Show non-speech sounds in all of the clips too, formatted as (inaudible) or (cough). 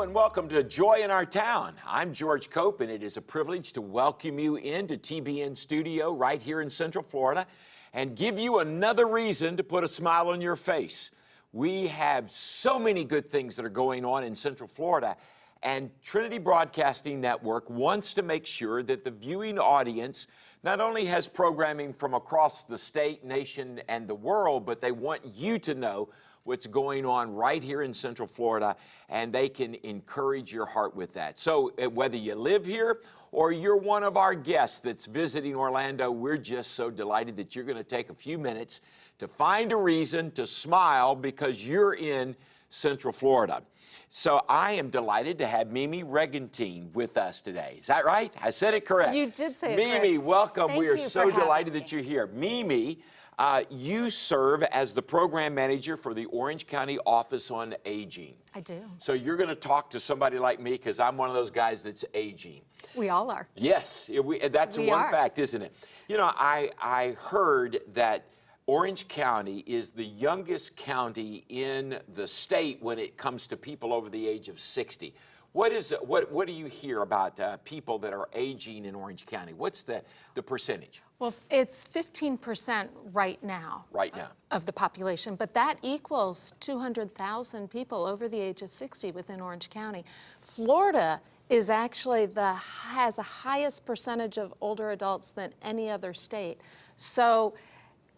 And welcome to Joy in Our Town. I'm George Cope and it is a privilege to welcome you into TBN Studio right here in Central Florida and give you another reason to put a smile on your face. We have so many good things that are going on in Central Florida and Trinity Broadcasting Network wants to make sure that the viewing audience not only has programming from across the state, nation, and the world, but they want you to know what's going on right here in Central Florida, and they can encourage your heart with that. So uh, whether you live here or you're one of our guests that's visiting Orlando, we're just so delighted that you're going to take a few minutes to find a reason to smile because you're in Central Florida. So I am delighted to have Mimi Regentine with us today. Is that right? I said it correct. You did say it Mimi, welcome. Thank we are so delighted having that you're here. Mimi, uh, you serve as the program manager for the Orange County Office on Aging. I do. So you're going to talk to somebody like me because I'm one of those guys that's aging. We all are. Yes, we, that's We one are. fact, isn't it? You know, I, I heard that Orange County is the youngest county in the state when it comes to people over the age of 60. What is what what do you hear about uh, people that are aging in Orange County? What's the the percentage Well, it's 15% right now right now? of the population, but that equals 200,000 people over the age of 60 within Orange County. Florida is actually the has the highest percentage of older adults than any other state. So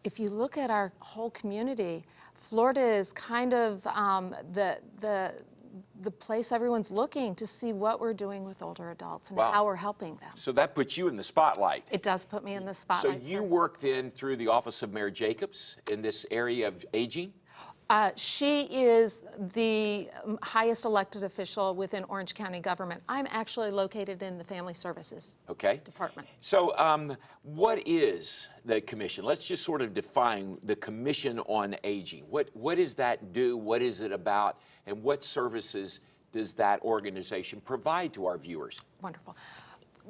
if you look at our whole community, Florida is kind of um, the the the place everyone's looking to see what we're doing with older adults and Wow. how we're helping them. So that puts you in the spotlight. It does put me in the spotlight. So you sir. work then through the Office of Mayor Jacobs in this area of aging? Uh, she is the um, highest elected official within Orange County government. I'm actually located in the Family Services Okay. Department. So, um, what is the commission? Let's just sort of define the Commission on Aging. What what does that do? What is it about? And what services does that organization provide to our viewers? Wonderful.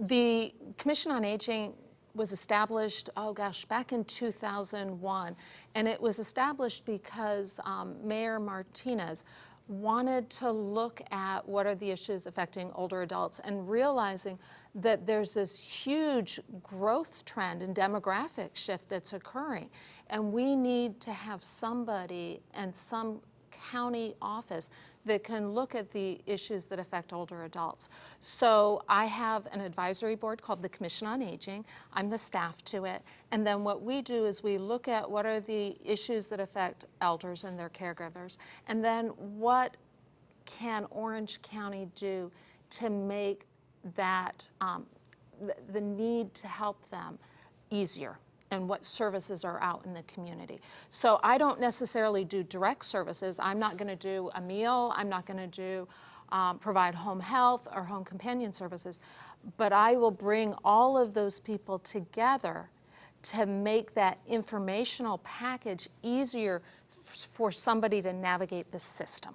The Commission on Aging was established, oh gosh, back in 2001. And it was established because um, Mayor Martinez wanted to look at what are the issues affecting older adults and realizing that there's this huge growth trend and demographic shift that's occurring. And we need to have somebody and some county office that can look at the issues that affect older adults. So I have an advisory board called the Commission on Aging. I'm the staff to it. And then what we do is we look at what are the issues that affect elders and their caregivers, and then what can Orange County do to make that, um, the, the need to help them easier? And what services are out in the community. So I don't necessarily do direct services. I'm not going to do a meal. I'm not going to do um, provide home health or home companion services, but I will bring all of those people together to make that informational package easier for somebody to navigate the system.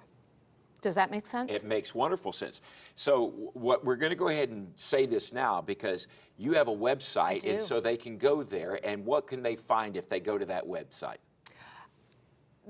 Does that make sense? It makes wonderful sense. So, what we're going to go ahead and say this now because you have a website, and so they can go there. And what can they find if they go to that website?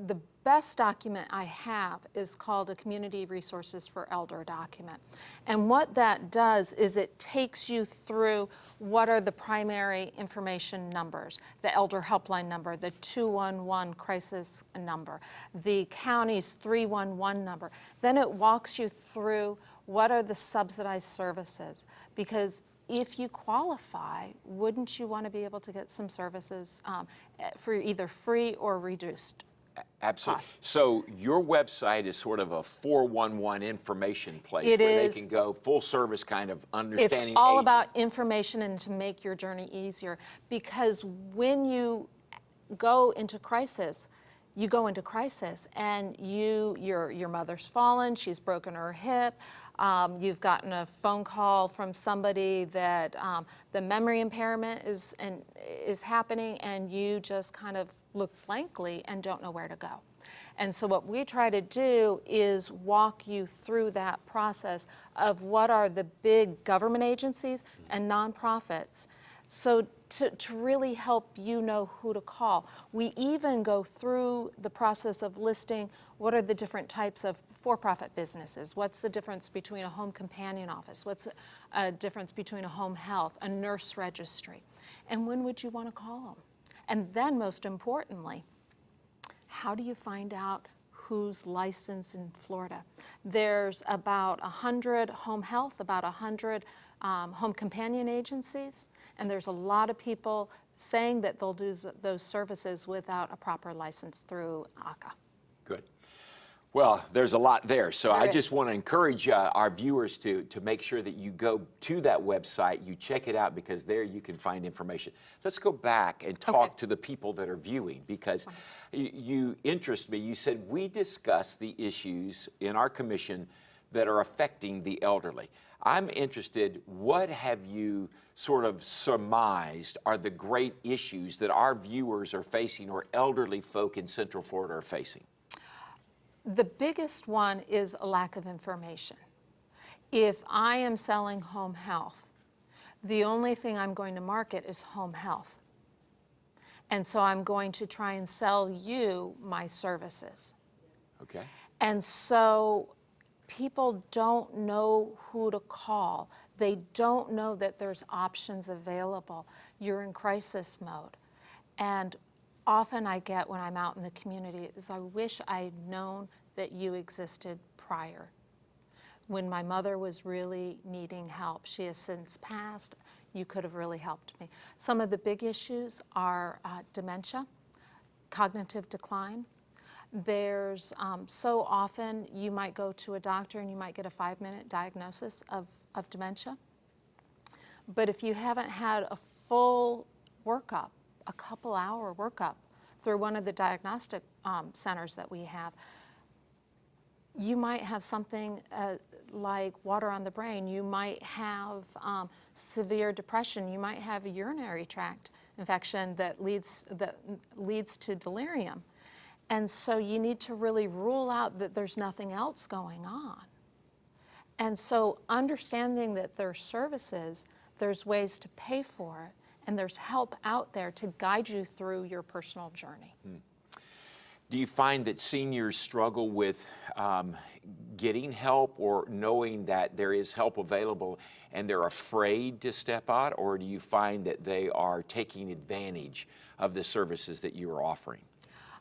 The best document I have is called a Community Resources for Elder document. And what that does is it takes you through what are the primary information numbers, the elder helpline number, the 211 crisis number, the county's 311 number. Then it walks you through what are the subsidized services because if you qualify, wouldn't you want to be able to get some services um, for either free or reduced? Absolutely. So your website is sort of a 411 information place It where is. they can go full service kind of understanding. It's all aging. about information and to make your journey easier. Because when you go into crisis, you go into crisis and you, your, your mother's fallen, she's broken her hip, um, you've gotten a phone call from somebody that um, the memory impairment is, and, is happening and you just kind of look blankly and don't know where to go. And so what we try to do is walk you through that process of what are the big government agencies and nonprofits. So to, to really help you know who to call. We even go through the process of listing what are the different types of for-profit businesses? What's the difference between a home companion office? What's a, difference between a home health, a nurse registry? And when would you want to call them? And then, most importantly, how do you find out who's licensed in Florida? There's about 100 home health, about 100 um, home companion agencies, and there's a lot of people saying that they'll do those services without a proper license through ACA. Good. Well, there's a lot there, so There I is. just want to encourage uh, our viewers to, to make sure that you go to that website, you check it out, because there you can find information. Let's go back and talk Okay. to the people that are viewing, because you, you interest me. You said we discuss the issues in our commission that are affecting the elderly. I'm interested, what have you sort of surmised are the great issues that our viewers are facing or elderly folk in Central Florida are facing? The biggest one is a lack of information. If I am selling home health, the only thing I'm going to market is home health. And so I'm going to try and sell you my services. Okay. And so people don't know who to call. They don't know that there's options available. You're in crisis mode. And often I get when I'm out in the community is I wish I'd known that you existed prior. When my mother was really needing help, she has since passed, you could have really helped me. Some of the big issues are uh, dementia, cognitive decline, there's um, so often you might go to a doctor and you might get a five minute diagnosis of, of dementia. But if you haven't had a full workup, a couple hour workup through one of the diagnostic um, centers that we have, you might have something uh, like water on the brain. You might have um, severe depression. You might have a urinary tract infection that leads, that leads to delirium. And so you need to really rule out that there's nothing else going on. And so understanding that there's services, there's ways to pay for it, and there's help out there to guide you through your personal journey. Do you find that seniors struggle with um, getting help or knowing that there is help available and they're afraid to step out, or do you find that they are taking advantage of the services that you are offering?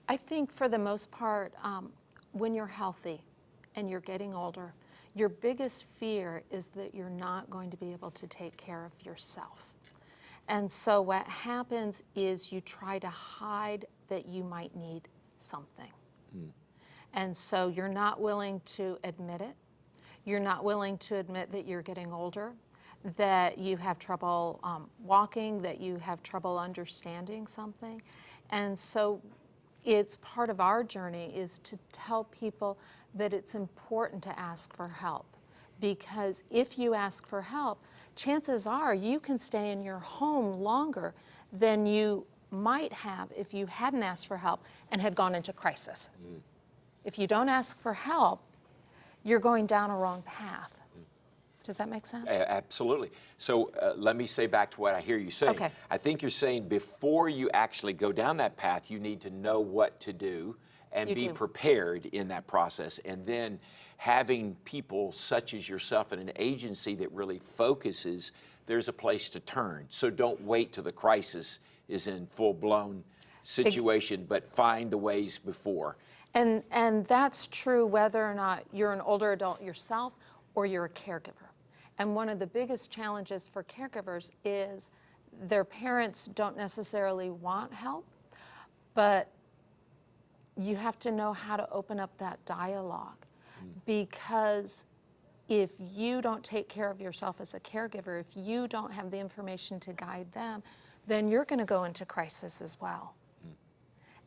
I think for the most part, um, when you're healthy and you're getting older, your biggest fear is that you're not going to be able to take care of yourself. And so what happens is you try to hide that you might need something. And so you're not willing to admit it. You're not willing to admit that you're getting older, that you have trouble um, walking, that you have trouble understanding something. And so it's part of our journey is to tell people that it's important to ask for help. Because if you ask for help, chances are you can stay in your home longer than you might have if you hadn't asked for help and had gone into crisis. Mm. If you don't ask for help, you're going down a wrong path. Does that make sense? A- Absolutely. So uh, let me say back to what I hear you saying. Okay. I think you're saying before you actually go down that path, you need to know what to do and You be do. prepared in that process. And then having people such as yourself in an agency that really focuses, there's a place to turn. So don't wait till the crisis is in full blown situation, but find the ways before. And, and that's true whether or not you're an older adult yourself or you're a caregiver. And one of the biggest challenges for caregivers is their parents don't necessarily want help, but you have to know how to open up that dialogue because if you don't take care of yourself as a caregiver, if you don't have the information to guide them, then you're going to go into crisis as well.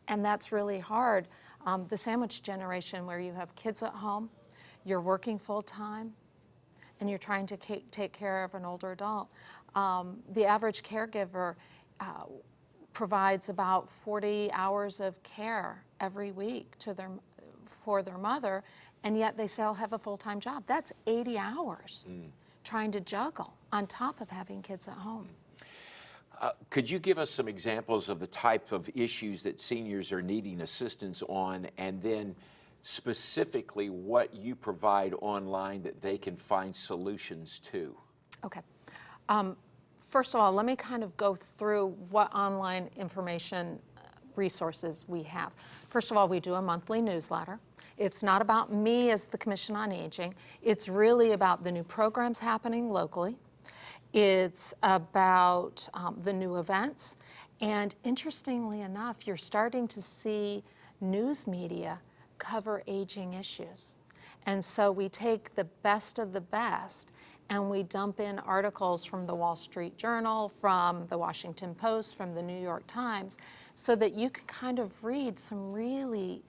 And that's really hard. Um, the sandwich generation, where you have kids at home, you're working full time, and you're trying to take care of an older adult. Um, the average caregiver uh, provides about 40 hours of care every week to their, for their mother, and yet they still have a full time job. That's 80 hours trying to juggle on top of having kids at home. Uh, Could you give us some examples of the type of issues that seniors are needing assistance on, and then specifically what you provide online that they can find solutions to. Okay. Um, First of all, let me kind of go through what online information uh, resources we have. First of all, we do a monthly newsletter. It's not about me as the Commission on Aging. It's really about the new programs happening locally. It's about um, the new events. And interestingly enough, you're starting to see news media cover aging issues. And so we take the best of the best and we dump in articles from the Wall Street Journal, from the Washington Post, from the New York Times, so that you can kind of read some really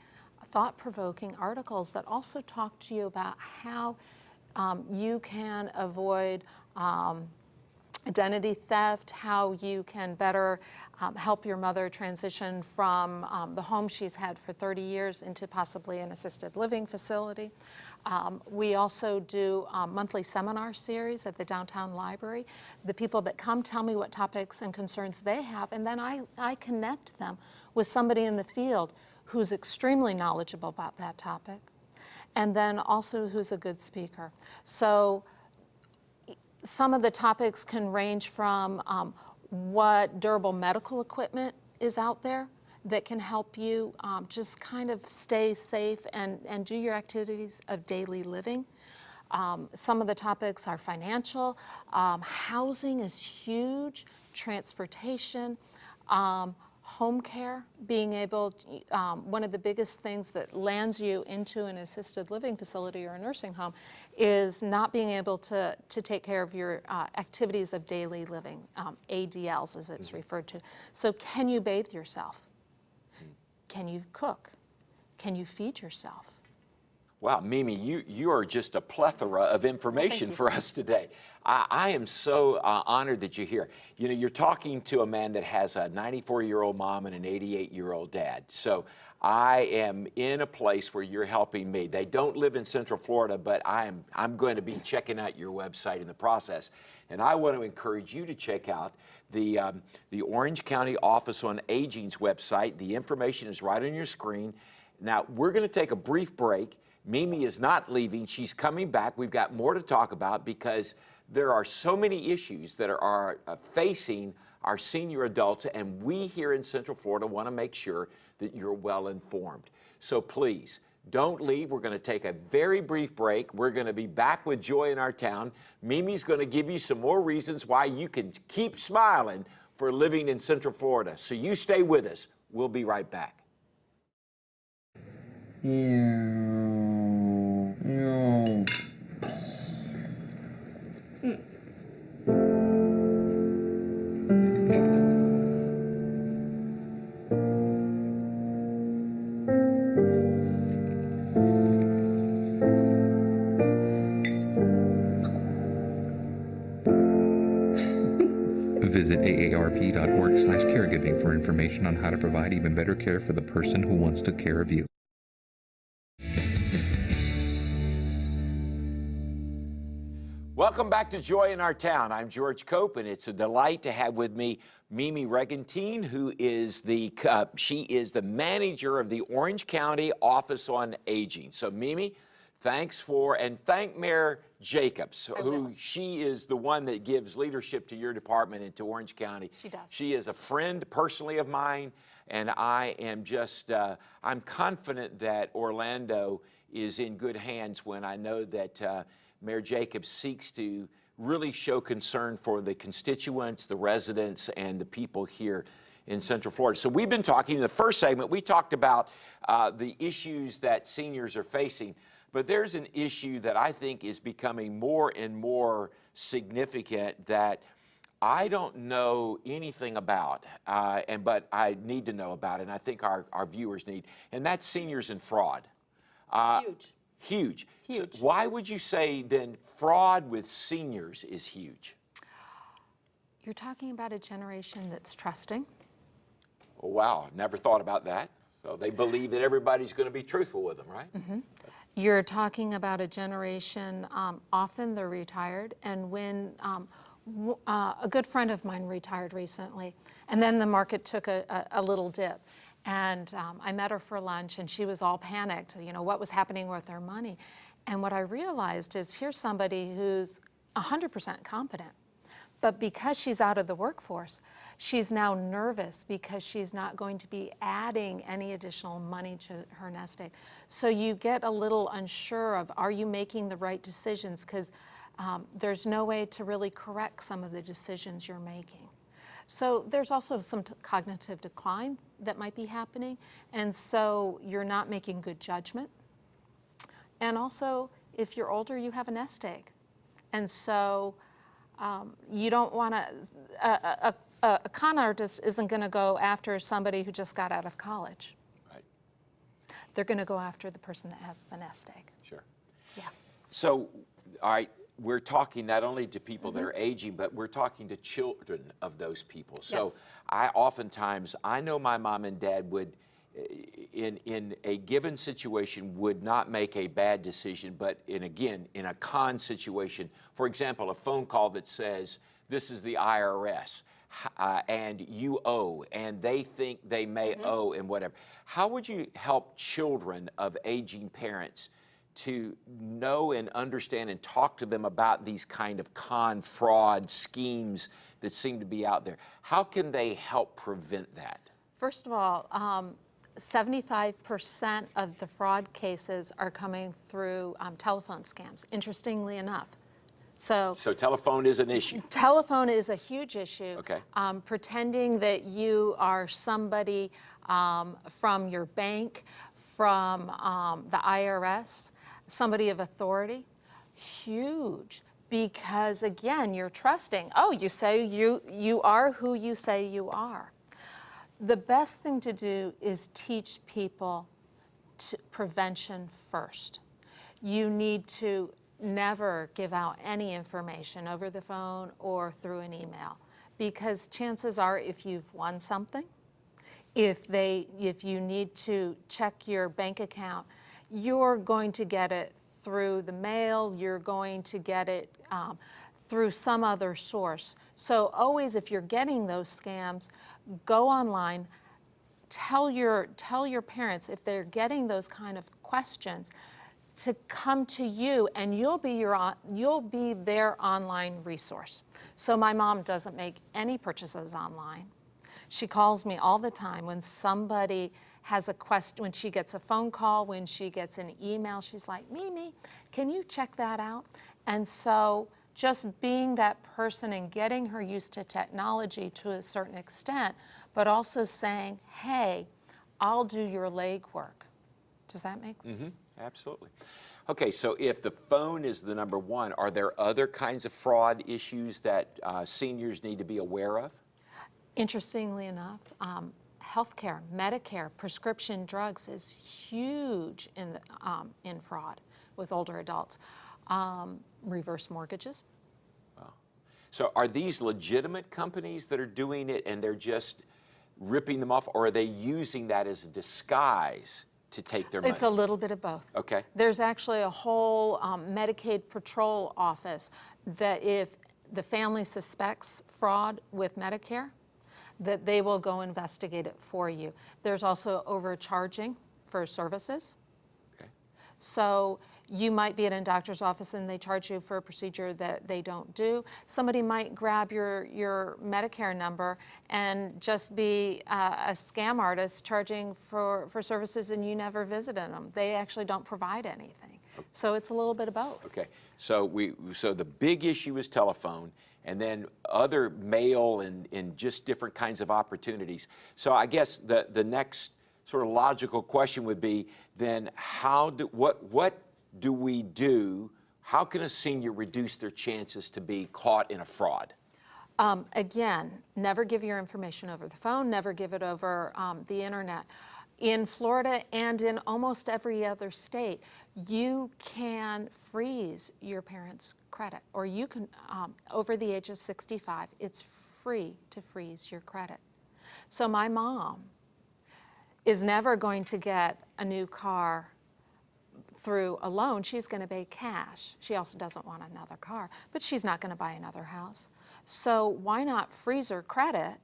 thought-provoking articles that also talk to you about how um, you can avoid um, identity theft, how you can better um, help your mother transition from um, the home she's had for 30 years into possibly an assisted living facility. Um, we also do monthly seminar series at the downtown library. The people that come tell me what topics and concerns they have, and then I, I connect them with somebody in the field who's extremely knowledgeable about that topic, and then also who's a good speaker. So some of the topics can range from um, what durable medical equipment is out there that can help you um, just kind of stay safe and, and do your activities of daily living. Um, some of the topics are financial, um, housing is huge, transportation, um, home care, being able, um, one of the biggest things that lands you into an assisted living facility or a nursing home is not being able to, to take care of your uh, activities of daily living, um, ADLs as it's mm -hmm. referred to. So can you bathe yourself? Can you cook? Can you feed yourself? Wow, Mimi, you, you are just a plethora of information for us today. I, I am so uh, honored that you're here. You know, you're talking to a man that has a 94-year-old mom and an 88-year-old dad. So I am in a place where you're helping me. They don't live in Central Florida, but I am, I'm going to be checking out your website in the process. And I want to encourage you to check out the, um, the Orange County Office on Aging's website. The information is right on your screen. Now, we're going to take a brief break. Mimi is not leaving. She's coming back. We've got more to talk about because there are so many issues that are, are uh, facing our senior adults, and we here in Central Florida want to make sure that you're well informed. So please, don't leave. We're going to take a very brief break. We're going to be back with Joy in our town. Mimi's going to give you some more reasons why you can keep smiling for living in Central Florida. So you stay with us. We'll be right back. Yeah. Information on how to provide even better care for the person who wants to care of you. Welcome back to Joy in Our Town. I'm George Cope, and it's a delight to have with me Mimi Regentine, who is the uh, she is the manager of the Orange County Office on Aging. So, Mimi, thanks for and thank Mayor Jacobs, who she is the one that gives leadership to your department and to Orange County. She does. She is a friend personally of mine, and I am just, uh, I'm confident that Orlando is in good hands when I know that uh, Mayor Jacobs seeks to really show concern for the constituents, the residents, and the people here in Central Florida. So we've been talking, in the first segment, we talked about uh, the issues that seniors are facing. But there's an issue that I think is becoming more and more significant that I don't know anything about, uh, and but I need to know about it, and I think our, our viewers need, and that's seniors and fraud. Uh, huge. Huge. Huge. So why would you say then fraud with seniors is huge? You're talking about a generation that's trusting. Oh, wow, never thought about that. So they believe that everybody's going to be truthful with them, right? Mm -hmm. You're talking about a generation, um, often they're retired, and when um, uh, a good friend of mine retired recently, and then the market took a, a, a, little dip. And um, I met her for lunch, and she was all panicked, you know, what was happening with her money. And what I realized is here's somebody who's 100% competent. But because she's out of the workforce, she's now nervous because she's not going to be adding any additional money to her nest egg. So you get a little unsure of are you making the right decisions? Because um, there's no way to really correct some of the decisions you're making. So there's also some cognitive decline that might be happening. And so you're not making good judgment. And also, if you're older, you have a nest egg. And so um, you don't want to, a, a, a, con artist isn't going to go after somebody who just got out of college. Right. They're going to go after the person that has the nest egg. Sure. Yeah. So, all right, we're talking not only to people Mm-hmm. that are aging, but we're talking to children of those people. So Yes. I oftentimes, I know my mom and dad would, in, in a given situation, would not make a bad decision, but in again, in a con situation, for example, a phone call that says, this is the IRS. Uh, and you owe, and they think they may Mm-hmm. owe, and whatever. How would you help children of aging parents to know and understand and talk to them about these kind of con fraud schemes that seem to be out there. How can they help prevent that? First of all, um, 75% of the fraud cases are coming through um, telephone scams, interestingly enough. So So telephone is an issue. telephone is a huge issue. Okay. Um, pretending that you are somebody um, from your bank, from um, the IRS, somebody of authority, huge. Because again, you're trusting. Oh, you say you you are who you say you are. The best thing to do is teach people prevention first. You need to never give out any information over the phone or through an email because chances are if you've won something, if they if you need to check your bank account, you're going to get it through the mail, you're going to get it um, through some other source. So always if you're getting those scams, go online, tell your tell your parents if they're getting those kind of questions to come to you and you'll be your you'll be their online resource. So my mom doesn't make any purchases online. She calls me all the time when somebody has a question, when she gets a phone call, when she gets an email, she's like, Mimi, can you check that out? And so just being that person and getting her used to technology to a certain extent, but also saying, hey, I'll do your legwork. Does that make Mm-hmm. Absolutely. Okay, so if the phone is the number one, are there other kinds of fraud issues that uh, seniors need to be aware of? Interestingly enough, um, healthcare, Medicare, prescription drugs is huge in, the, um, in fraud with older adults. Um, reverse mortgages. So are these legitimate companies that are doing it and they're just ripping them off, or are they using that as a disguise to take their money? It's a little bit of both. Okay. There's actually a whole um, Medicaid patrol office that if the family suspects fraud with Medicare, that they will go investigate it for you. There's also overcharging for services. Okay. So you might be at a doctor's office and they charge you for a procedure that they don't do. Somebody might grab your, your Medicare number and just be uh, a scam artist charging for, for services and you never visited them. They actually don't provide anything. So it's a little bit of both. Okay, so we, so the big issue is telephone, and then other mail and, and just different kinds of opportunities. So I guess the, the next sort of logical question would be, then how do, what, what do we do, how can a senior reduce their chances to be caught in a fraud? Um, again, never give your information over the phone, never give it over um, the internet. In Florida and in almost every other state, you can freeze your parents' credit, or you can, um, over the age of 65, it's free to freeze your credit. So my mom is never going to get a new car through a loan, she's going to pay cash. She also doesn't want another car, but she's not going to buy another house. So why not freeze her credit?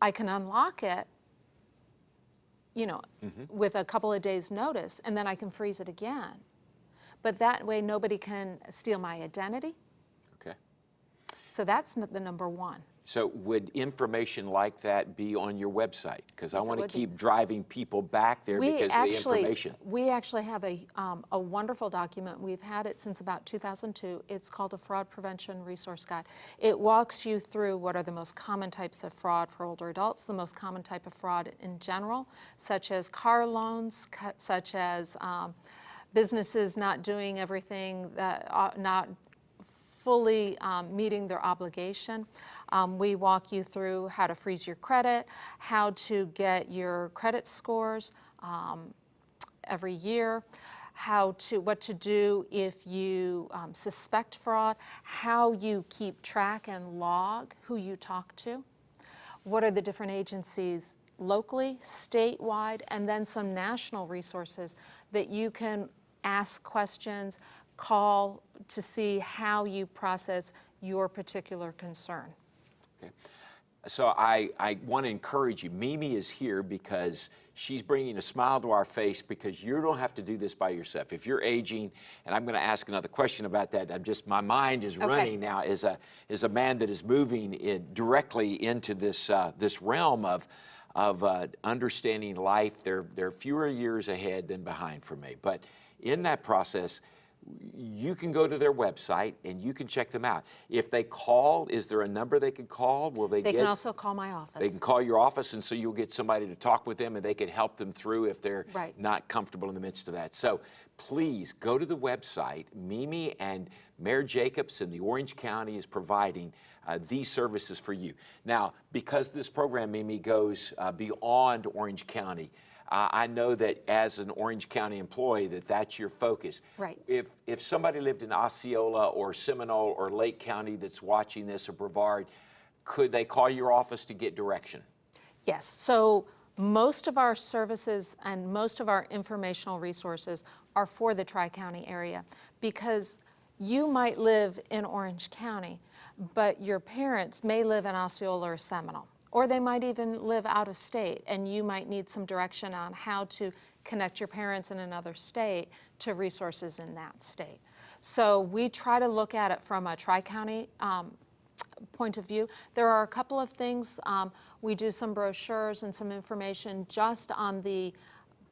I can unlock it you know, Mm-hmm. with a couple of days' notice, and then I can freeze it again. But that way, nobody can steal my identity. Okay. So that's the number one. So would information like that be on your website? Because I Yes, it want to would be. keep driving people back there We because of the information. we actually have a, um, a wonderful document. We've had it since about 2002. It's called a Fraud Prevention Resource Guide. It walks you through what are the most common types of fraud for older adults, the most common type of fraud in general, such as car loans, such as um, businesses not doing everything that, uh, not fully um, meeting their obligation. Um, we walk you through how to freeze your credit, how to get your credit scores um, every year, how to what to do if you um, suspect fraud, how you keep track and log who you talk to what are the different agencies locally, statewide, and then some national resources that you can ask questions, call to see how you process your particular concern. Okay. So I, I want to encourage you. Mimi is here because she's bringing a smile to our face because you don't have to do this by yourself. If you're aging, and I'm going to ask another question about that. I'm just my mind is running now as a as a man that is moving it directly into this uh, this realm of of uh, understanding life. There there are fewer years ahead than behind for me, but in that process you can go to their website and you can check them out. If they call, is there a number they can call? Will they, They get? can also call my office. they can call your office, and so you'll get somebody to talk with them, and they can help them through if they're Right. not comfortable in the midst of that. So please go to the website. Mimi and Mayor Jacobs and the Orange County is providing uh, these services for you. Now, because this program, Mimi, goes uh, beyond Orange County. Uh, I know that as an Orange County employee, that that's your focus. Right. If if somebody lived in Osceola or Seminole or Lake County that's watching this or Brevard, could they call your office to get direction? Yes, so most of our services and most of our informational resources are for the Tri-County area because you might live in Orange County, but your parents may live in Osceola or Seminole, or they might even live out of state, and you might need some direction on how to connect your parents in another state to resources in that state. So we try to look at it from a Tri-County um, point of view. There are a couple of things. Um, we do some brochures and some information just on the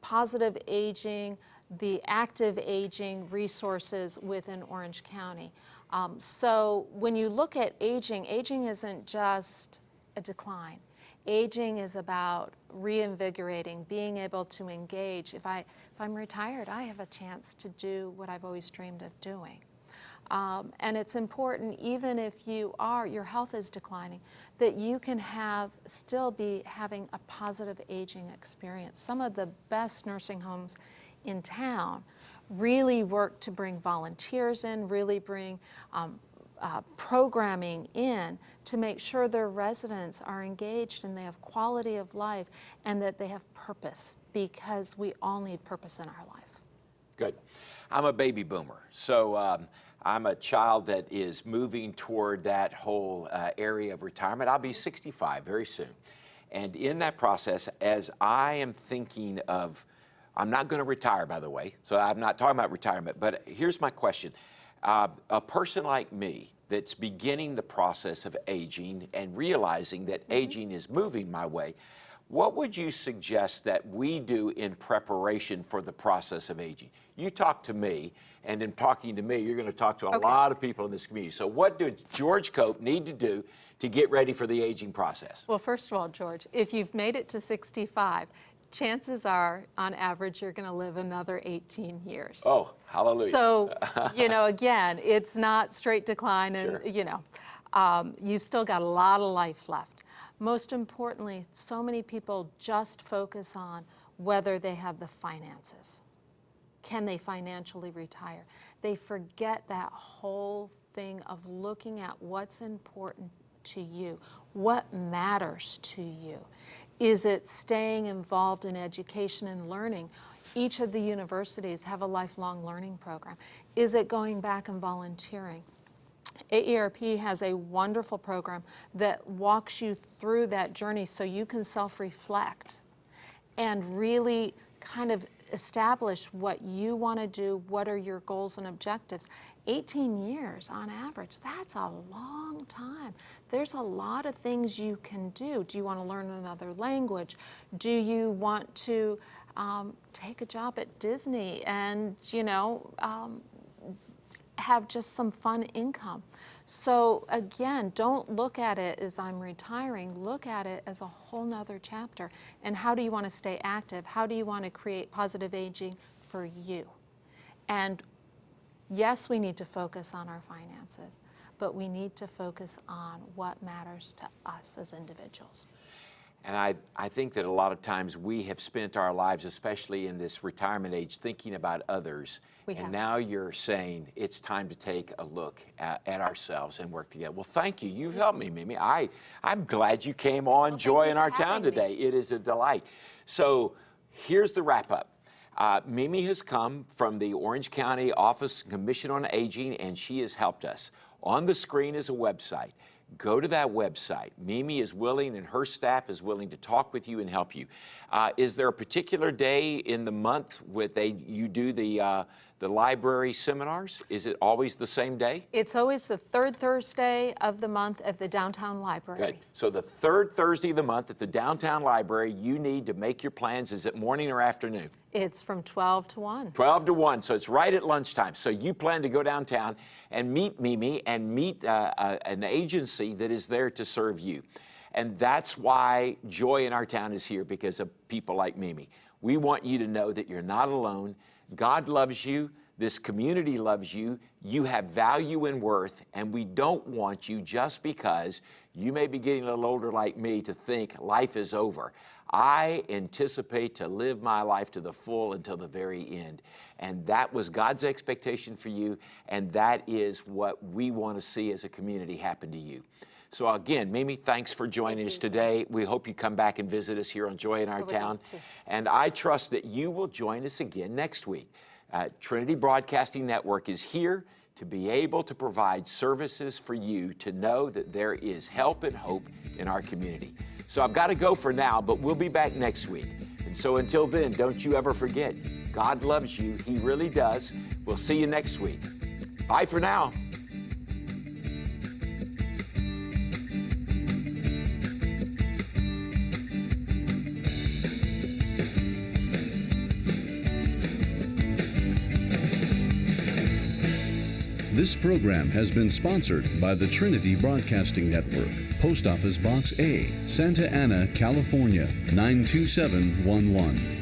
positive aging, the active aging resources within Orange County. Um, so when you look at aging, aging isn't just a decline. Aging is about reinvigorating, being able to engage. If, I, if I'm retired, I have a chance to do what I've always dreamed of doing. Um, and it's important, even if you are, your health is declining, that you can have, still be having a positive aging experience. Some of the best nursing homes in town really work to bring volunteers in, really bring um, uh, programming in to make sure their residents are engaged and they have quality of life and that they have purpose because we all need purpose in our life. Good. I'm a baby boomer, so um, I'm a child that is moving toward that whole uh, area of retirement. I'll be 65 very soon. And in that process, as I am thinking of, I'm not going to retire, by the way, so I'm not talking about retirement, but here's my question. Uh, a person like me that's beginning the process of aging and realizing that aging is moving my way, what would you suggest that we do in preparation for the process of aging? You talk to me, and in talking to me, you're going to talk to a Okay. lot of people in this community. So, what does George Cope need to do to get ready for the aging process? Well, first of all, George, if you've made it to 65, chances are, on average, you're going to live another 18 years. Oh, hallelujah. So, (laughs) you know, again, it's not straight decline, and Sure. you know, um, you've still got a lot of life left. Most importantly, so many people just focus on whether they have the finances. Can they financially retire? They forget that whole thing of looking at what's important to you, what matters to you. Is it staying involved in education and learning? Each of the universities have a lifelong learning program. Is it going back and volunteering? AARP has a wonderful program that walks you through that journey so you can self reflect and really kind of establish what you want to do, what are your goals and objectives. 18 years on average, that's a long time. There's a lot of things you can do. Do you want to learn another language? Do you want to um, take a job at Disney and, you know, um, have just some fun income. So again, don't look at it as I'm retiring, look at it as a whole nother chapter. And how do you want to stay active? How do you want to create positive aging for you? And yes, we need to focus on our finances, but we need to focus on what matters to us as individuals. And I, I think that a lot of times we have spent our lives, especially in this retirement age, thinking about others. We and have. now you're saying it's time to take a look at, at ourselves and work together. Well, thank you. You've helped me, Mimi. I, I'm glad you came on thank Joy in Our Town having me. today. It is a delight. So here's the wrap up. Uh, Mimi has come from the Orange County Office Commission on Aging, and she has helped us. On the screen is a website. Go to that website. Mimi is willing, and her staff is willing to talk with you and help you. Uh, is there a particular day in the month where they you do the uh, the library seminars? Is it always the same day? It's always the third Thursday of the month at the downtown library. Good. So the third Thursday of the month at the downtown library, you need to make your plans. Is it morning or afternoon? It's from 12 to 1. 12 to 1, so it's right at lunchtime. So you plan to go downtown and meet Mimi and meet uh, uh, an agency that is there to serve you. And that's why Joy in Our Town is here, because of people like Mimi. We want you to know that you're not alone. God loves you. This community loves you. You have value and worth, and we don't want you just because you may be getting a little older like me to think life is over. I anticipate to live my life to the full until the very end. And that was God's expectation for you, and that is what we want to see as a community happen to you. So again, Mimi, thanks for joining Thank us you. today. We hope you come back and visit us here on Joy in Our love Town. to. And I trust that you will join us again next week. Uh, Trinity Broadcasting Network is here to be able to provide services for you to know that there is help and hope in our community. So I've got to go for now, but we'll be back next week. And so until then, don't you ever forget, God loves you. He really does. We'll see you next week. Bye for now. This program has been sponsored by the Trinity Broadcasting Network, Post Office Box A, Santa Ana, California 92711.